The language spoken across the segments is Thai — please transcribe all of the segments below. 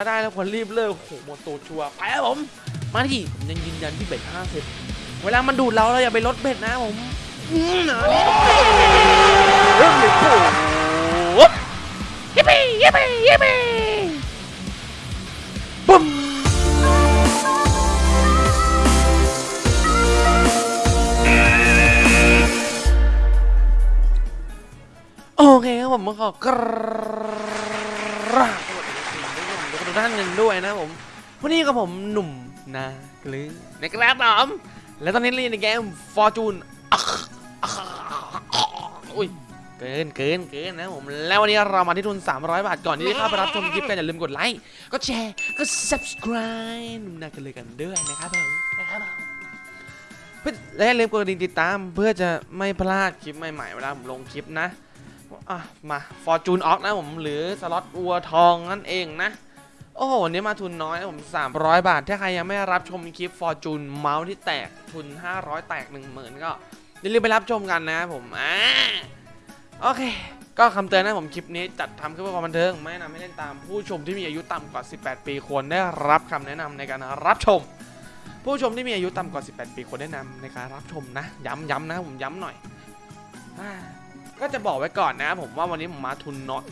ถ้าได้แล้วควรรีบเลิกโอ้โหหมดตูดชัวร์ไปครับผม มาที่ผมยังยืนยันที่เบ็ดห้าสิบเวลามันดูดเราเราอย่าไปลดเบ็ดนะผมอืมอันนี้เริ่มเลยโอ้โหยิปปี้ยิปปี้ยิปปี้ปุ้มโอเคครับผมขอกราบสวัสดี ทุกท่านหนึ่งด้วยนะผมวันนี้กับผมหนุ่มนากลือนะครับผมและตอนนี้เล่นในเกม Fortune อุ้ยเกินเกินเกินนะผมแล้ววันนี้เรามาที่ทุน 300 บาทก่อนที่จะเข้าไปรับชมคลิปกันอย่าลืมกดไลค์ก็แชร์ก็ subscribe หนุ่มนากลือกันด้วยนะครับผมนะครับผมเพื่อและอย่าลืมกดกระดิ่งติดตามเพื่อจะไม่พลาดคลิปใหม่ๆเวลาผมลงคลิปนะอะมา Fortune Ox นะผมหรือสล็อตวัวทองนั่นเองนะ โอ้โหวันนี้มาทุนน้อยผม 300 บาท ถ้าใครยังไม่รับชมคลิป Fortune เมาส์ที่แตกทุน 500 แตก 10,000 ก็อย่าลืมไปรับชมกันนะผมอ่าโอเค ก็คำเตือนนะผมคลิปนี้จัดทำขึ้นเพื่อความบันเทิง ไม่แนะนำให้เล่นตามผู้ชมที่มีอายุต่ำกว่า 18 ปีควรได้รับคำแนะนำในการรับชม ผู้ชมที่มีอายุต่ำกว่า 18 ปีควรแนะนำในการรับชมนะ ย้ำย้ำนะผมย้ำหน่อย ก็จะบอกไว้ก่อนนะ ผมว่าวันนี้ผมมาทุนน้อย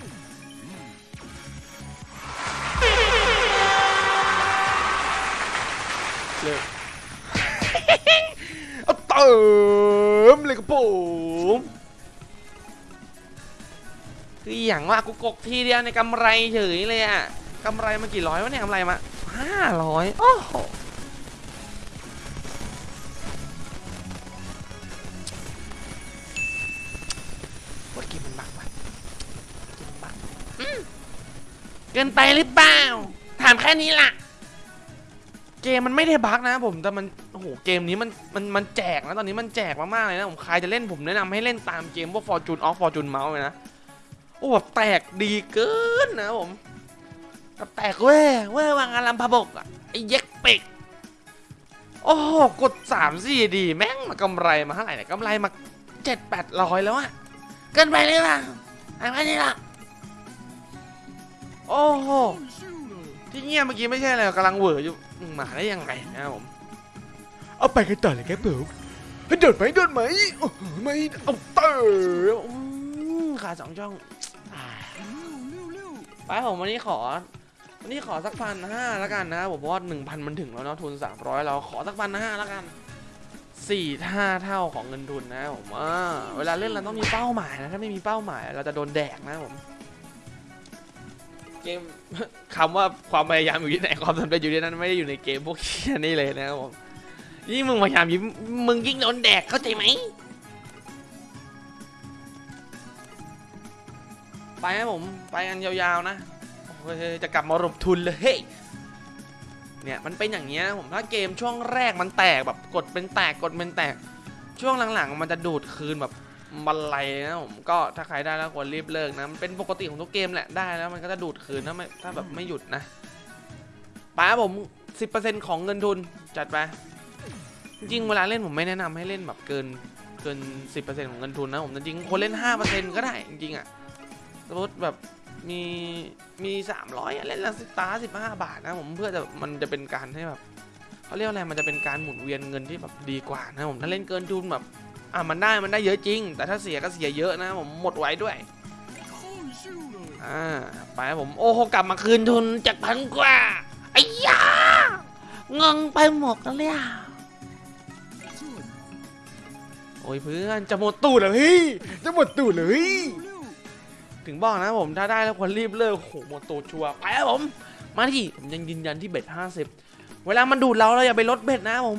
เลยเอาเติมเลยครับผมคืออย่างว่ากูกกทีเดียวในกำไรเฉยเลยอะกำไรมากี่ร้อยวะเนี่ยกำไรมาห้าร้อยโอ้โหว่าเมมันบักวะกมมันบักเกินไปหรือเปล่า ถามแค่นี้ล่ะ เกมมันไม่ได้บั๊กนะผมแต่มันโอ้โหเกมนี้มันมันมันแจกนะตอนนี้มันแจกมากๆเลยนะผมใครจะเล่นผมแนะนำให้เล่นตามเกมพวก Fortune Off Fortune Mouse เลยนะโอ้แบบแตกดีเกินนะผมแบบแตกเว้ยเว้ยวางอารัมพบกอะไอ้เย็กเป็กโอ้โหกด3 4ดีแม่งมากำไรมาเท่าไหร่เนี่ยกำไรมา7 8ร้อยแล้วอะเกินไปเลยล่ะอะไรนี่ล่ะโอ้โหที่เงียบเมื่อกี้ไม่ใช่อะไรกำลังเหวออยู่ มมาได้ยังไงนะครับผม เอาไปกันต่อเลยครับผมให้โดดไหมโดดไหมโอ้โหไม่เอาเตออืมขาสองช่องอ่าไปผมวันนี้ขอ วันนี้ขอสักพันห้าแล้วกันนะครับผมเพราะว่าหนึ่งพันมันถึงแล้วเนาะทุนสามร้อยเราขอสักพันห้าแล้วกันสี่ห้าเท่าของเงินทุนนะครับผมอ่าเวลาเล่นเราต้องมีเป้าหมายนะถ้าไม่มีเป้าหมาย เราจะโดนแดกนะครับผม เกมคำว่าความพยายามอยู่ที่ไหนความสำเร็จอยู่ที่นั่นไม่ได้อยู่ในเกมพวกเคียนี่เลยนะครับผมยิ่งมึงพยายามยิ่งมึงยิ่งโดนแดกเข้าใจไหมไปครับผมไปกันยาวๆนะจะกลับมารบทุนเลยเฮ้ยเนี่ยมันเป็นอย่างเงี้ยนะผมถ้าเกมช่วงแรกมันแตกแบบกดเป็นแตกกดเป็นแตก ช่วงหลังๆ มันจะดูดคืนแบบ บันไลนะผมก็ถ้าใครได้แล้วควรรีบเลิกนะมันเป็นปกติของทุกเกมแหละได้แล้วมันก็จะดูดคืนถ้าไม่ถ้าแบบไม่หยุดนะป้าผม 10%ของเงินทุนจัดไปจริงเวลาเล่นผมไม่แนะนำให้เล่นแบบเกินเกิน 10%ของเงินทุนนะผมจริงคนเล่น 5%ก็ได้จริงๆอะสมมติแบบมีมี 300อะเล่นละสิตาร์สิบห้าบาทนะผมเพื่อจะมันจะเป็นการให้แบบเขาเรียกอะไรมันจะเป็นการหมุนเวียนเงินที่แบบดีกว่านะผมถ้าเล่นเกินทุนแบบ อะมันได้มันได้เยอะจริง แต่ถ้าเสียก็เสียเยอะนะผมหมดไว้ด้วยอ่าไปผมโอ้โหกลับมาคืนทุนจากพันกว่าไอ้ยางงไปหมดแล้วเนี่ยโอ้ยเพื่อนจะหมดตู้แล้วเฮ้ยจะหมดตูดเลยถึงบอกนะผมถ้าได้แล้วควรรีบเลิกโอ้โหหมดตู้ชัวร์ไปครับผมมาที่ผมยังยืนยันที่เบ็ดห้าสิบเวลามันดูดเราเราอย่าไปลดเบ็ดนะผม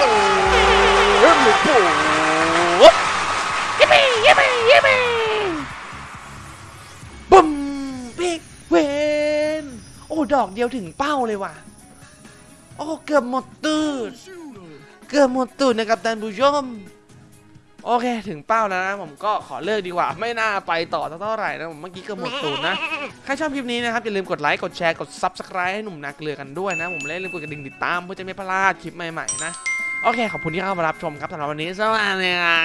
อืมนะเริ่มเลยโอ้ยิปปี้ยิปปี้ยิปปี้บู้ม big win โอ้ ดอกเดียวถึงเป้าเลยว่ะ โอ้ เกือบหมดตูด เกือบหมดตูดนะครับท่านผู้ชม โอเค ถึงเป้าแล้วนะ ผมก็ขอเลิกดีกว่า ไม่น่าไปต่อเท่าไหร่นะผมเมื่อกี้เกือบหมดตูดนะ ใครชอบคลิปนี้นะครับ อย่าลืมกดไลค์ กดแชร์ กด Subscribe ให้หนุ่มนาเกลือกันด้วยนะ ผมและอย่าลืมกดกระดิ่งติดตามเพื่อจะไม่พลาดคลิปใหม่ๆนะ โอเคขอบคุณที่เข้ามารับชมครับสำหรับวันนี้สวัสดีครั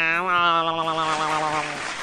บ